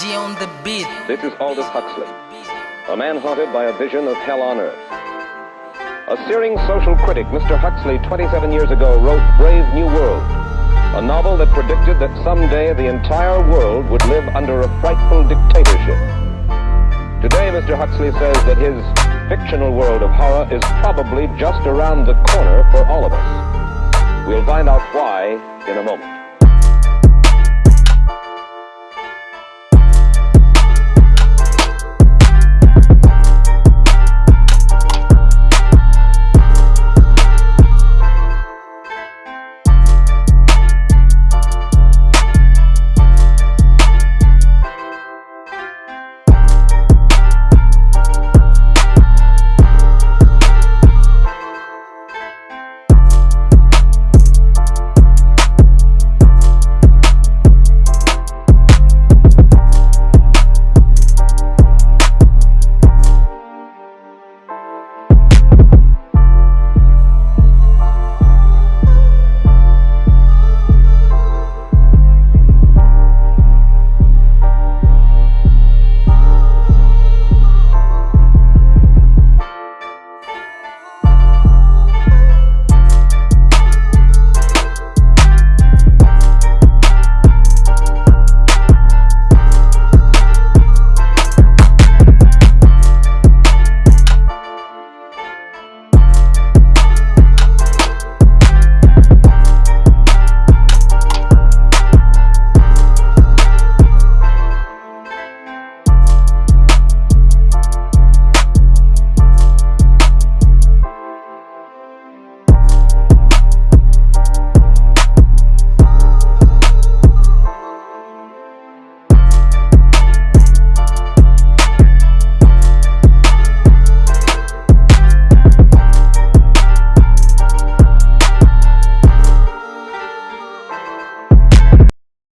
On the beat. This is Aldous Huxley, a man haunted by a vision of hell on earth. A searing social critic, Mr. Huxley, 27 years ago, wrote Brave New World, a novel that predicted that someday the entire world would live under a frightful dictatorship. Today, Mr. Huxley says that his fictional world of horror is probably just around the corner for all of us. We'll find out why in a moment.